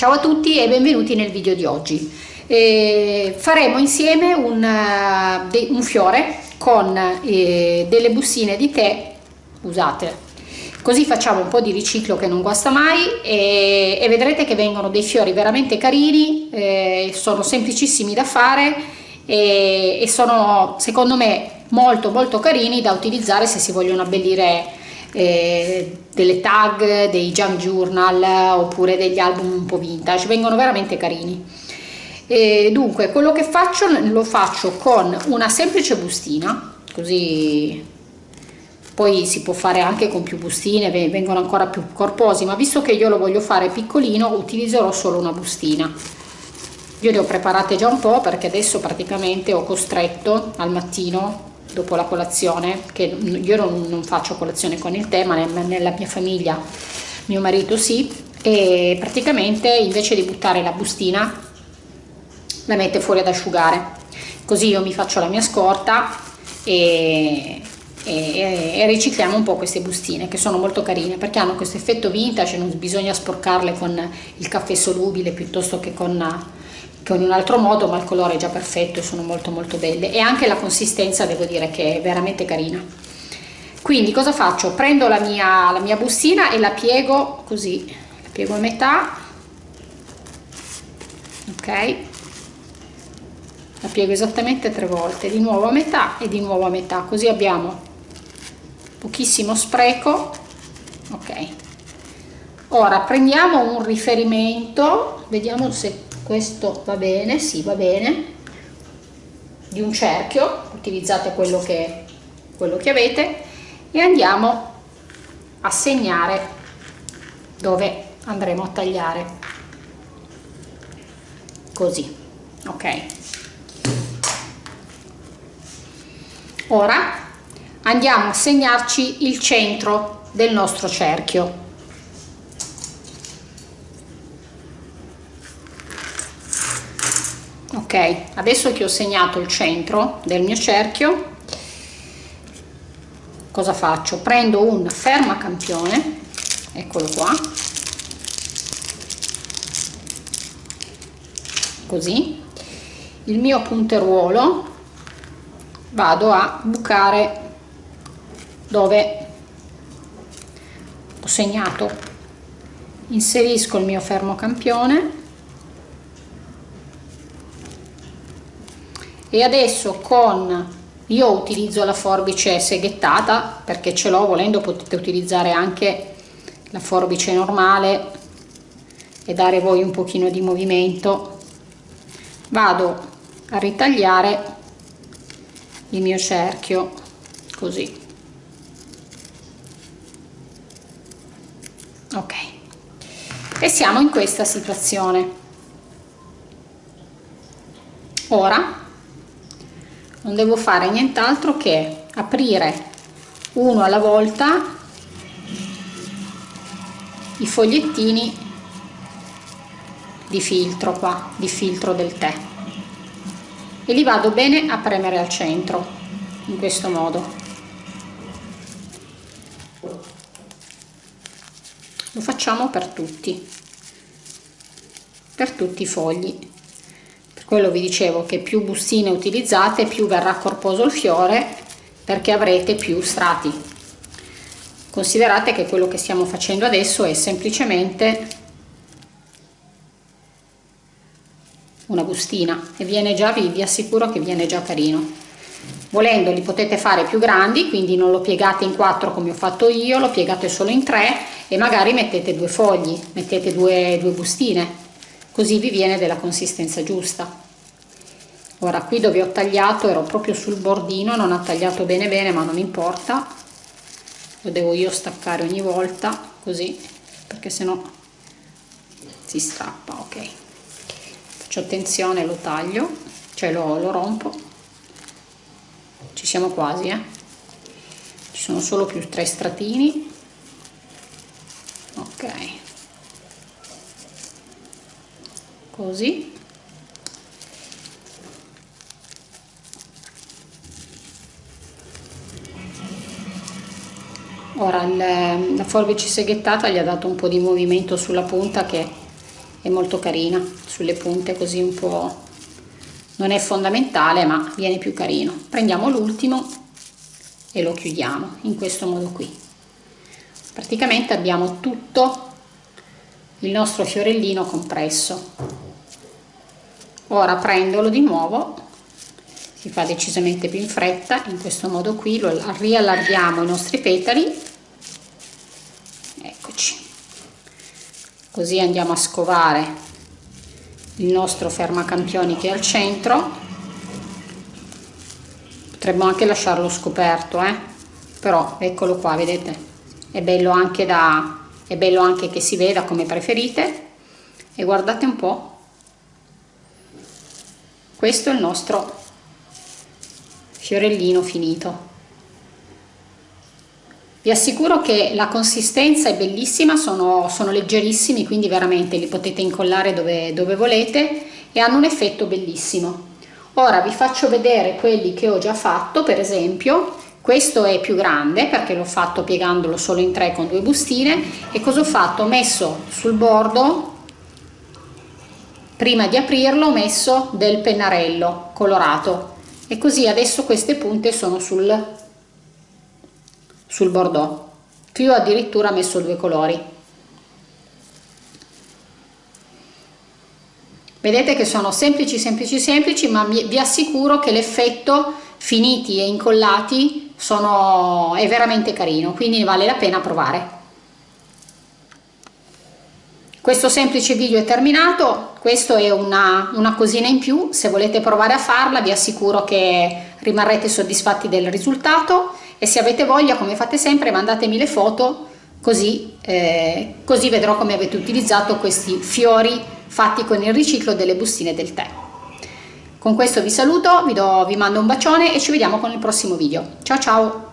Ciao a tutti e benvenuti nel video di oggi. Eh, faremo insieme un, uh, un fiore con eh, delle bustine di tè usate. Così facciamo un po' di riciclo che non guasta mai e, e vedrete che vengono dei fiori veramente carini, eh, sono semplicissimi da fare e, e sono secondo me molto molto carini da utilizzare se si vogliono abbellire eh, delle tag, dei junk journal oppure degli album un po' vintage, vengono veramente carini. E dunque quello che faccio lo faccio con una semplice bustina, così poi si può fare anche con più bustine, vengono ancora più corposi, ma visto che io lo voglio fare piccolino utilizzerò solo una bustina. Io ne ho preparate già un po' perché adesso praticamente ho costretto al mattino dopo la colazione, che io non, non faccio colazione con il tè, ma nella mia famiglia mio marito sì, e praticamente invece di buttare la bustina la mette fuori ad asciugare. Così io mi faccio la mia scorta e, e, e, ricicliamo un po' queste bustine che sono molto carine perché hanno questo effetto vintage, non bisogna sporcarle con il caffè solubile piuttosto che con con un altro modo ma il colore è già perfetto sono molto molto belle. E anche la consistenza devo dire che è veramente carina. Quindi cosa faccio? Prendo la mia, la mia bustina e la piego così. La piego a metà. Ok. La piego esattamente tre volte di nuovo a metà e di nuovo a metà. Così abbiamo pochissimo spreco. Ok. Ora prendiamo un riferimento. Vediamo se questo va bene, sì va bene, di un cerchio, utilizzate quello che, quello che avete. E andiamo a segnare dove andremo a tagliare, così, ok. Ora andiamo a segnarci il centro del nostro cerchio ok adesso che ho segnato il centro del mio cerchio cosa faccio? Prendo un fermacampione eccolo qua così il mio punteruolo vado a bucare dove ho segnato. Inserisco il mio fermocampione e adesso con io utilizzo la forbice seghettata perché ce l'ho volendo potete utilizzare anche la forbice normale e dare voi un pochino di movimento. Vado a ritagliare il mio cerchio così. Ok. E siamo in questa situazione. Ora non devo fare nient'altro che aprire uno alla volta i fogliettini di filtro qua di filtro del tè. E li vado bene a premere al centro in questo modo. Lo facciamo per tutti per tutti i fogli quello vi dicevo che più bustine utilizzate più verrà corposo il fiore perché avrete più strati. Considerate che quello che stiamo facendo adesso è semplicemente una bustina e viene già vi, vi assicuro che viene già carino. Volendo li potete fare più grandi quindi non lo piegate in quattro come ho fatto io lo piegate solo in tre e magari mettete due fogli mettete due, due bustine. Così vi viene della consistenza giusta ora qui dove ho tagliato ero proprio sul bordino non ha tagliato bene bene ma non importa. Lo devo io staccare ogni volta così perché sennò si strappa ok. Faccio attenzione lo taglio cioè lo, lo rompo. Ci siamo quasi eh. Ci sono solo più tre stratini. Ok. Così ora il, la forbice seghettata gli ha dato un po' di movimento sulla punta che è molto carina sulle punte così un po' non è fondamentale ma viene più carino. Prendiamo l'ultimo e lo chiudiamo in questo modo qui. Praticamente abbiamo tutto il nostro fiorellino compresso. Ora prendolo di nuovo si fa decisamente più in fretta in questo modo qui lo riallarghiamo i nostri petali. Eccoci. Così andiamo a scovare il nostro fermacampioni che è al centro. Potremmo anche lasciarlo scoperto eh? però eccolo qua vedete? È bello anche da è bello anche che si veda come preferite. E guardate un po' questo è il nostro fiorellino finito. Vi assicuro che la consistenza è bellissima sono, sono leggerissimi quindi veramente li potete incollare dove, dove volete e hanno un effetto bellissimo. Ora vi faccio vedere quelli che ho già fatto per esempio questo è più grande perché l'ho fatto piegandolo solo in tre con due bustine e cosa ho fatto? Ho messo sul bordo prima di aprirlo ho messo del pennarello colorato e così adesso queste punte sono sul, sul bordeaux. Qui ho addirittura messo due colori. Vedete che sono semplici semplici semplici ma vi assicuro che l'effetto finiti e incollati sono, è veramente carino quindi vale la pena provare questo semplice video è terminato, questo è una, una, cosina in più, se volete provare a farla vi assicuro che rimarrete soddisfatti del risultato e se avete voglia come fate sempre mandatemi le foto così, eh, così vedrò come avete utilizzato questi fiori fatti con il riciclo delle bustine del tè. Con questo vi saluto, vi, do, vi mando un bacione e ci vediamo con il prossimo video. Ciao ciao!